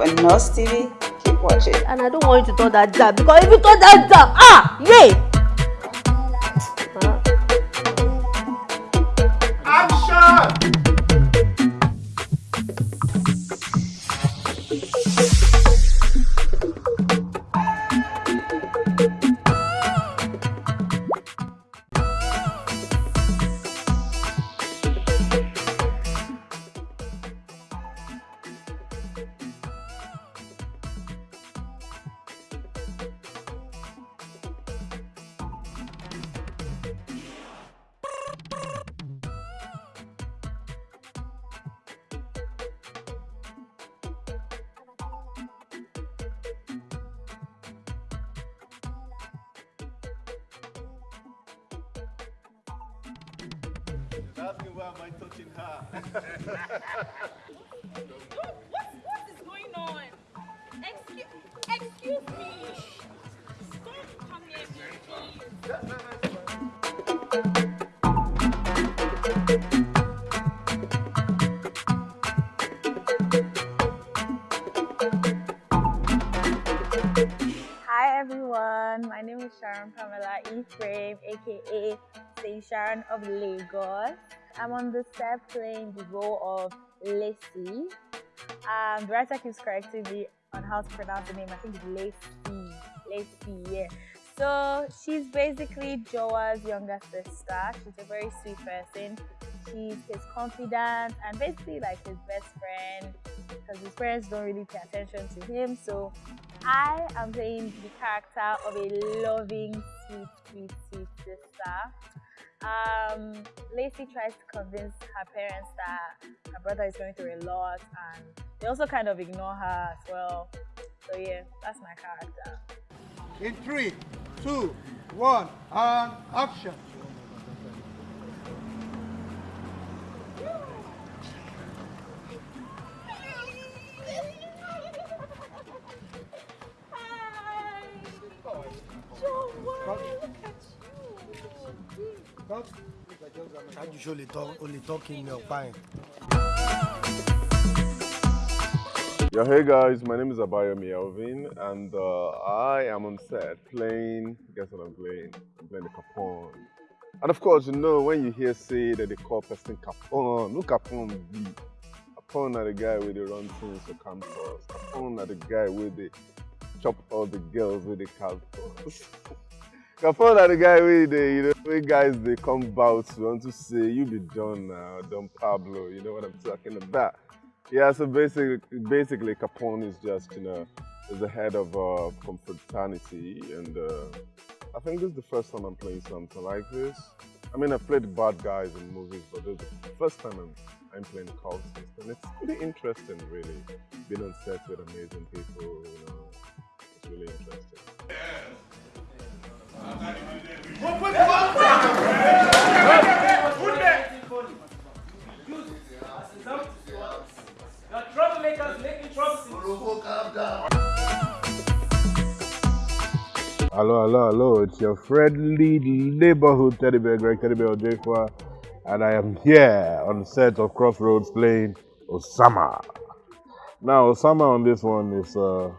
Live Nurse TV. Keep watching. And I don't want you to turn that down because if you turn that down, ah, yay! Asking why am I touching her? what, what is going on? Excuse, excuse me. Don't come near me, Hi everyone, my name is Sharon Pamela Ephraim, aka Sharon of Lagos. I'm on the set playing the role of Lacey. Um, the writer keeps correcting me on how to pronounce the name. I think it's Lacey. Lacey, yeah. So she's basically Joa's younger sister. She's a very sweet person. She's his confidant and basically like his best friend because his parents don't really pay attention to him. So I am playing the character of a loving, sweet, sweet, sweet sister. Um, Lacey tries to convince her parents that her brother is going through a lot and they also kind of ignore her as well. So yeah, that's my character. In three, two, one, and action. Ṣó lè tọ́ o lè. Yo, hey guys, my name is Abayomi Alvin, and uh, I am on set playing. Guess what I'm playing? I'm playing the Capone. And of course, you know when you hear say that they call person Capone, who Capone be? Capone are the guy with the run things for campus. Capone are the guy with the chop all the girls with the campus. Capone are the guy with the you know when guys they come bout want to say you be John now, Don Pablo. You know what I'm talking about? Yeah, so basically, basically Capone is just, you know, is the head of uh, confraternity, and uh, I think this is the first time I'm playing something like this. I mean, I've played bad guys in movies, but this is the first time I'm, I'm playing cultists, and it's pretty interesting, really. Being on set with amazing people, you know, it's really interesting. Hello, hello, hello. It's your friendly neighborhood teddy bear, Greg Teddy Bear Ojefua, and I am here on the set of Crossroads playing Osama. Now, Osama on this one is uh,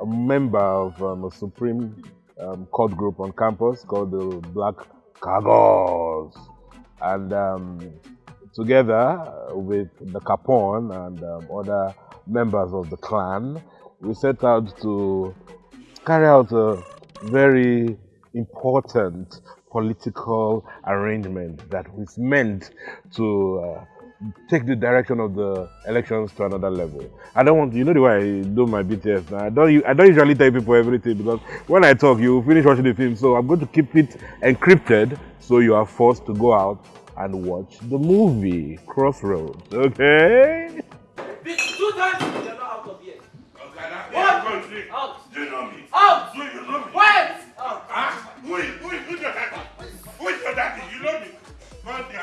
a member of um, a supreme um, group on campus called the Black Cargos. And um, together with the Capone and um, other members of the clan, we set out to carry out a very important political arrangement that was meant to uh, take the direction of the elections to another level. I don't want you know the way I do my BTS now. I don't I don't usually tell people everything because when I talk, you finish watching the film. So I'm going to keep it encrypted so you are forced to go out and watch the movie Crossroads. Okay? Two times you're not out of here. Okay, that What? country. Out. You know me? Out. Do you know me? Quiet. Out. Huh? Who is, who is, who's your daddy? Who is your daddy? You know me? Because they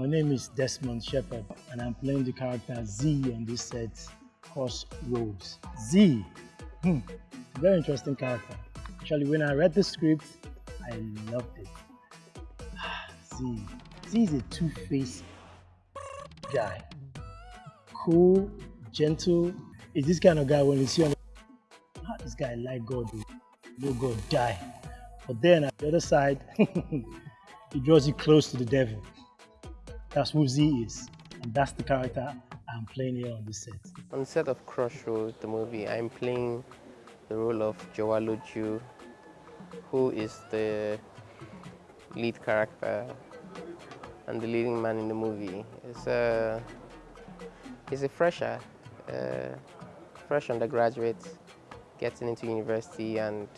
My name is Desmond Shepard, and I'm playing the character Z on this set, Crossroads. Z, hmm, very interesting character. Actually, when I read the script, I loved it. Z. Z is a two-faced guy. Cool, gentle. Is this kind of guy when you see on ah, this guy like God, no God die. But then at the other side, he draws you close to the devil. That's who Z is. And that's the character I'm playing here on the set. On the set of Crossroads, the movie, I'm playing the role of Jawaloju, who is the lead character and the leading man in the movie. He's a, he's a fresher, uh, fresh undergraduate, getting into university and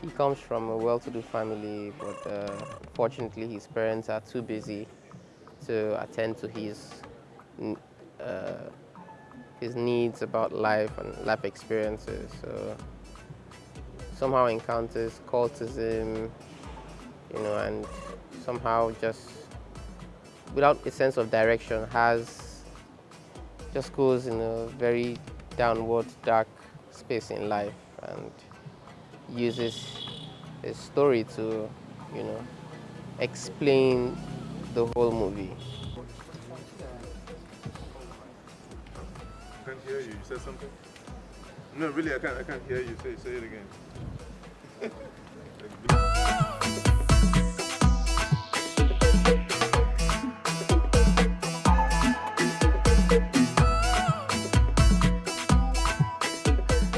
he comes from a well-to-do family, but uh, fortunately his parents are too busy to attend to his uh, his needs about life and life experiences. So somehow encounters cultism, you know, and somehow just without a sense of direction has just goes in a very downward dark space in life and uses a story to, you know, explain the whole movie. I can't hear you. You said something? No, really, I can't. I can't hear you. Say, say it again.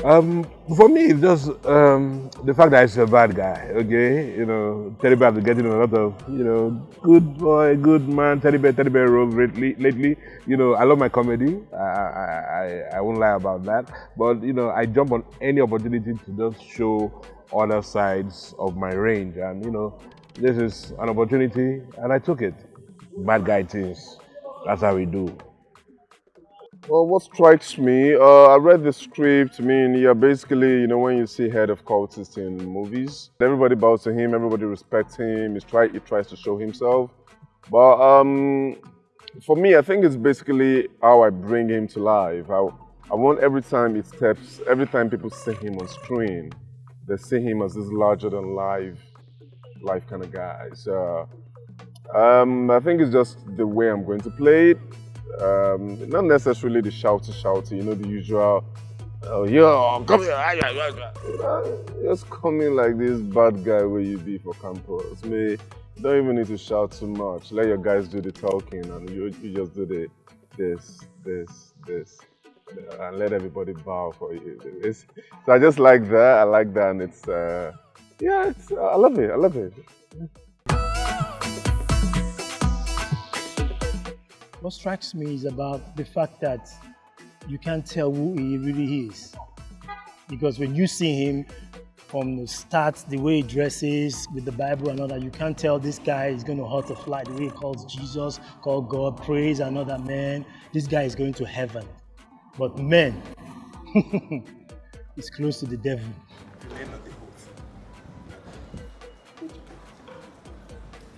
Um, for me, it's just um, the fact that he's a bad guy. Okay, you know, Teddy Bear has been getting a lot of, you know, good boy, good man, Teddy Bear, Teddy Bear roles lately. Lately, you know, I love my comedy. I, I, I, won't lie about that. But you know, I jump on any opportunity to just show other sides of my range, and you know, this is an opportunity, and I took it. Bad guy things. That's how we do. Well, what strikes me, uh, I read the script. I mean, yeah, basically, you know, when you see head of cultists in movies, everybody bows to him, everybody respects him. He try, he tries to show himself. But um, for me, I think it's basically how I bring him to life. I, I want every time he steps, every time people see him on screen, they see him as this larger than life, life kind of guy. So um, I think it's just the way I'm going to play it. Um, not necessarily the shouty shouty, you know, the usual, oh, yo, come here, just coming like this bad guy where you be for campus. Me, don't even need to shout too much. Let your guys do the talking and you, you just do the this, this, this, and let everybody bow for you. It's, so I just like that. I like that, and it's, uh, yeah, it's, I love it. I love it. What strikes me is about the fact that you can't tell who he really is. Because when you see him from the start, the way he dresses with the Bible and all that, you can't tell this guy is going to hurt a fly. The way he calls Jesus, call God, praise another man. This guy is going to heaven. But man, he's close to the devil.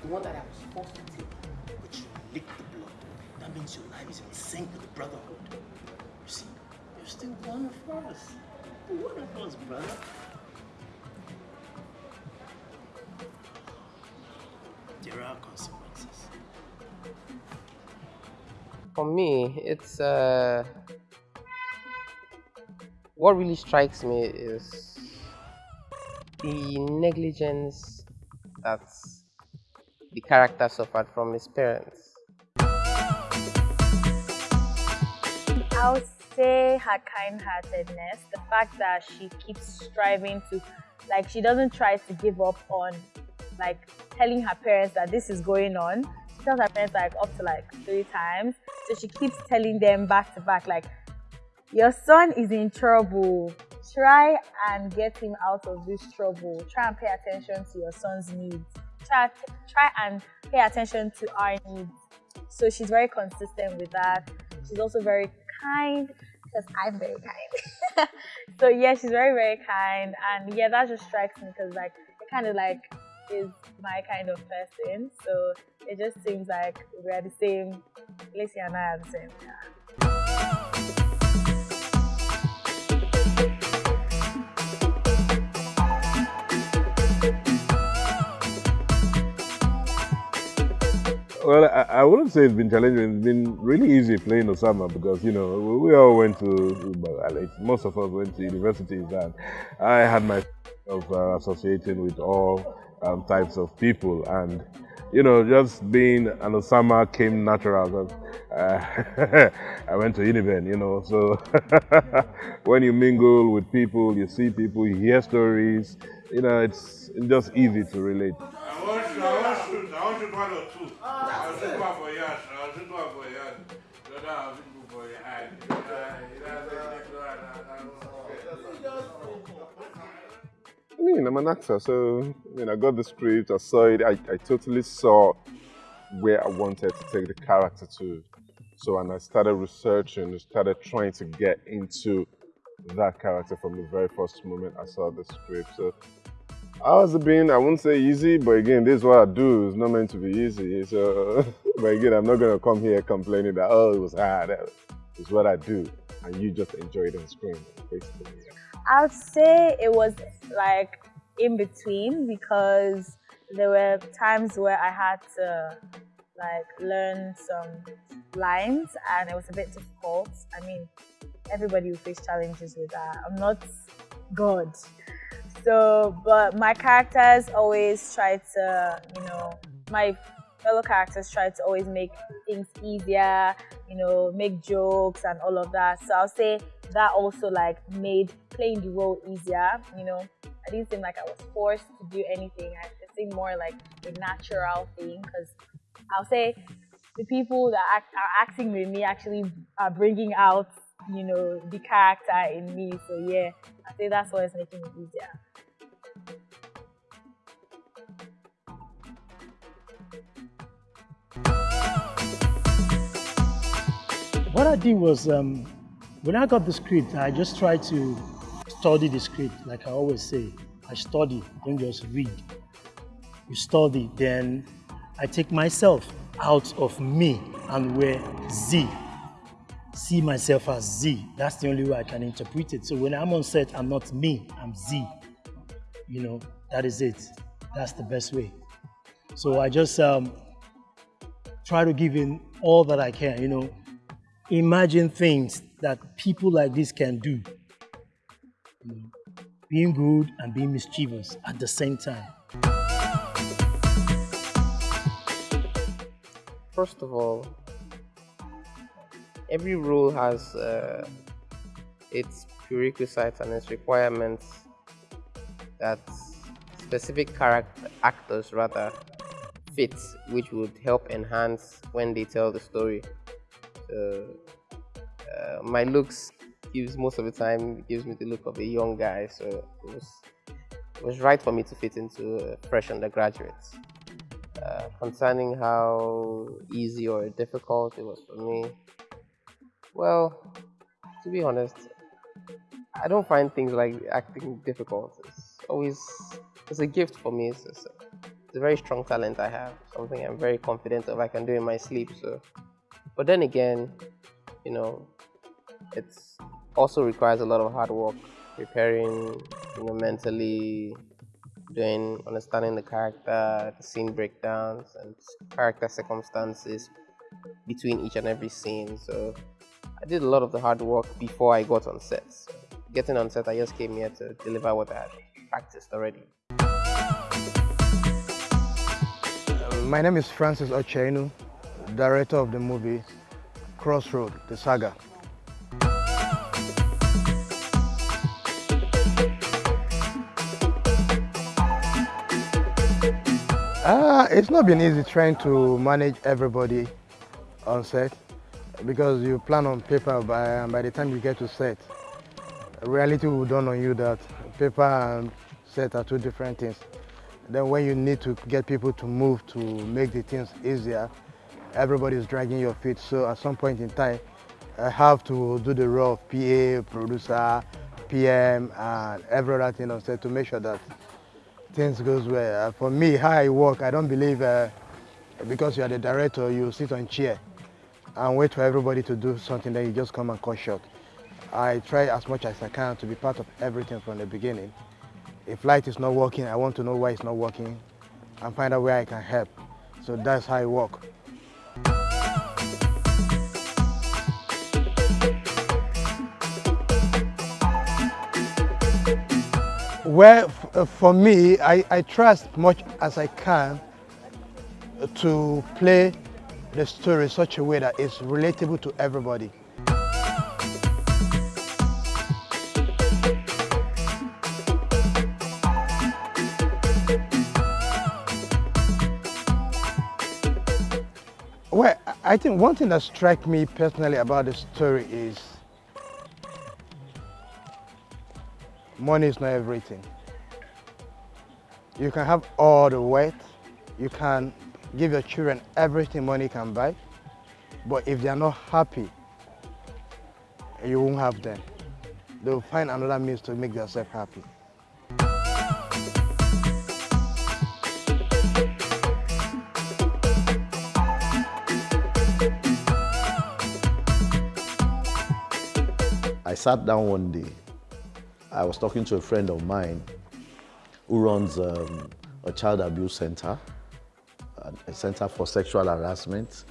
The one that I was forced to take, but you licked means your life is in sync with the brotherhood. You see, you're still one of us. One of us, brother. There are consequences. For me, it's uh, what really strikes me is the negligence that the character suffered from his parents. I would say her kind-heartedness, the fact that she keeps striving to, like, she doesn't try to give up on, like, telling her parents that this is going on. She tells her parents like up to like three times, so she keeps telling them back to back, like, your son is in trouble. Try and get him out of this trouble. Try and pay attention to your son's needs. Try, try and pay attention to our needs. So she's very consistent with that. She's also very kind because I'm very kind. so yeah, she's very very kind, and yeah, that just strikes me because like it kind of like is my kind of person. So it just seems like we're the same. Lacey and I are the same. Yeah. Well, I, I wouldn't say it's been challenging. It's been really easy playing Osama because you know we, we all went to, most of us went to universities, and I had my of uh, associating with all um, types of people, and you know, just being an Osama came natural. Uh, I went to Uniben, you know, so when you mingle with people, you see people, you hear stories, you know, it's just easy to relate. I want shoot, I want shoot, I want shoot one or two. I'll shoot one for Yash, I'll shoot one for Yash. The other I'll shoot for your eye. I mean, I'm an actor, so I mean, I got the script, I saw it, I, I totally saw where I wanted to take the character to. So, and I started researching, started trying to get into that character from the very first moment I saw the script. So, how's it been? I wouldn't say easy, but again, this is what I do. It's not meant to be easy. So, but again, I'm not gonna come here complaining that oh, it was hard. It's what I do, and you just enjoy it on screen, basically. I'd say it was like in between because there were times where I had to like learn some lines and it was a bit difficult. I mean, everybody will face challenges with that. I'm not God. So, but my characters always try to, you know, my fellow characters try to always make things easier, you know, make jokes and all of that. So I'll say that also like made playing the role easier, you know. I didn't seem like I was forced to do anything. I, it seemed more like a natural thing because I'll say the people that are acting with me actually are bringing out, you know, the character in me. So yeah, I say that's what is making it easier. What I did was, um, when I got the script, I just tried to study the script, like I always say. I study, don't just read. You study, then I take myself out of me and where Z. See myself as Z. That's the only way I can interpret it. So when I'm on set, I'm not me, I'm Z. You know, that is it. That's the best way. So I just um, try to give in all that I can, you know, imagine things that people like this can do. You know, being good and being mischievous at the same time. First of all, every role has uh, its prerequisites and its requirements that specific character actors rather fit, which would help enhance when they tell the story. Uh, my looks gives most of the time gives me the look of a young guy, so it was it was right for me to fit into fresh undergraduate. Uh, concerning how easy or difficult it was for me, well, to be honest, I don't find things like acting difficult. It's always it's a gift for me. It's, it's, it's a very strong talent I have. Something I'm very confident of I can do in my sleep. So, but then again, you know, it's also requires a lot of hard work, preparing, you know, mentally, doing, understanding the character, the scene breakdowns, and character circumstances between each and every scene. So I did a lot of the hard work before I got on set. So getting on set, I just came here to deliver what I had practiced already. My name is Francis Ochenu, director of the movie Crossroad, the saga. Uh, it's not been easy trying to manage everybody on set because you plan on paper by, and by the time you get to set, reality will dawn on you that paper and set are two different things. Then when you need to get people to move to make the things easier, everybody is dragging your feet. So at some point in time, I have to do the role of PA, producer, PM, and every other thing on set to make sure that things goes well. Uh, for me, how I work, I don't believe uh, because you are the director, you sit on chair and wait for everybody to do something that you just come and cut short. I try as much as I can to be part of everything from the beginning. If light is not working, I want to know why it's not working and find out where I can help. So that's how I work. Well, uh, for me, I, I try as much as I can to play the story in such a way that it's relatable to everybody. Well, I think one thing that struck me personally about the story is money is not everything. You can have all the wealth, you can give your children everything money can buy, but if they are not happy, you won't have them. They'll find another means to make themselves happy. I sat down one day. I was talking to a friend of mine who runs um, a child abuse center, a center for sexual harassment,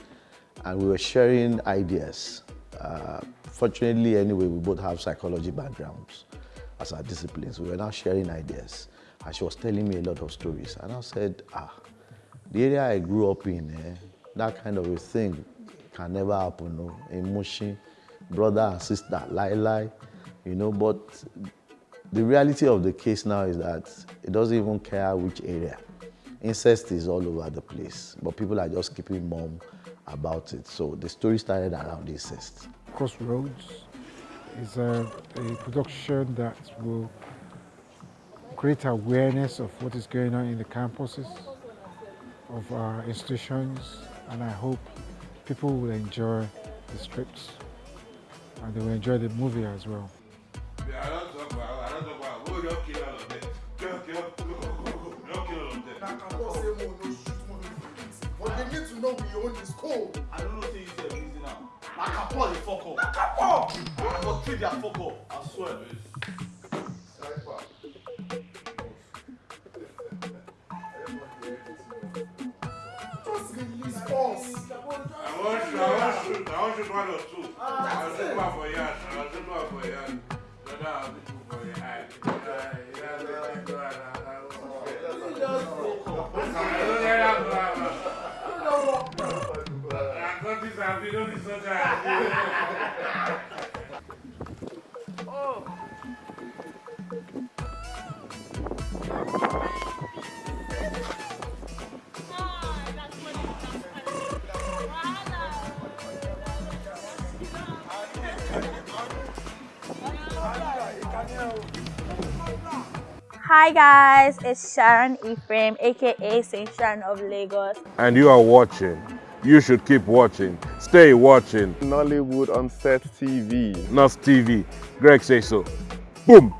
and we were sharing ideas. Uh, fortunately, anyway, we both have psychology backgrounds as our disciplines. We were now sharing ideas, and she was telling me a lot of stories. And I said, ah, the area I grew up in, eh, that kind of a thing can never happen. No? In brother and sister, lie lie, you know, but the reality of the case now is that it doesn't even care which area. Incest is all over the place, but people are just keeping mum about it. So the story started around incest. Crossroads is a, a production that will create awareness of what is going on in the campuses of our institutions, and I hope people will enjoy the scripts and they will enjoy the movie as well. We own this code. I don't know say you say busy now. Now, Kapo, they fuck up. Now, Kapo! I go treat their fuck up. I swear. Just release us. I want shoot, I want shoot, I want shoot one or two. I'll shoot one for Yash, I'll shoot one for Yash. Then I'll shoot two for your eye. Yeah, yeah, yeah, yeah, Oh. Hi guys, it's Sharon Ephraim, aka Saint Sharon of Lagos. And you are watching. You should keep watching. Stay watching. Nollywood on Set TV. Nos TV. Greg say so. Boom.